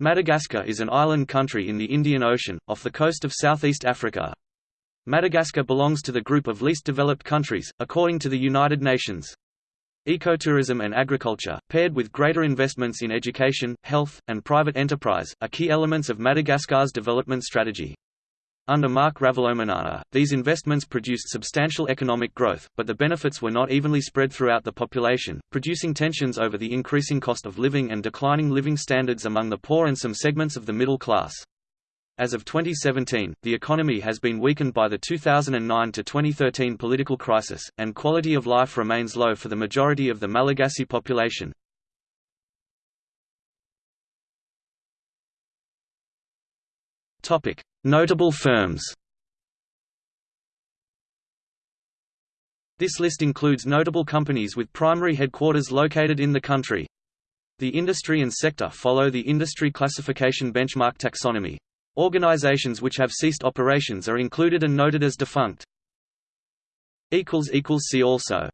Madagascar is an island country in the Indian Ocean, off the coast of southeast Africa. Madagascar belongs to the group of least developed countries, according to the United Nations. Ecotourism and agriculture, paired with greater investments in education, health, and private enterprise, are key elements of Madagascar's development strategy. Under Marc Ravalomanana, these investments produced substantial economic growth, but the benefits were not evenly spread throughout the population, producing tensions over the increasing cost of living and declining living standards among the poor and some segments of the middle class. As of 2017, the economy has been weakened by the 2009 to 2013 political crisis, and quality of life remains low for the majority of the Malagasy population. Notable firms This list includes notable companies with primary headquarters located in the country. The industry and sector follow the industry classification benchmark taxonomy. Organizations which have ceased operations are included and noted as defunct. See also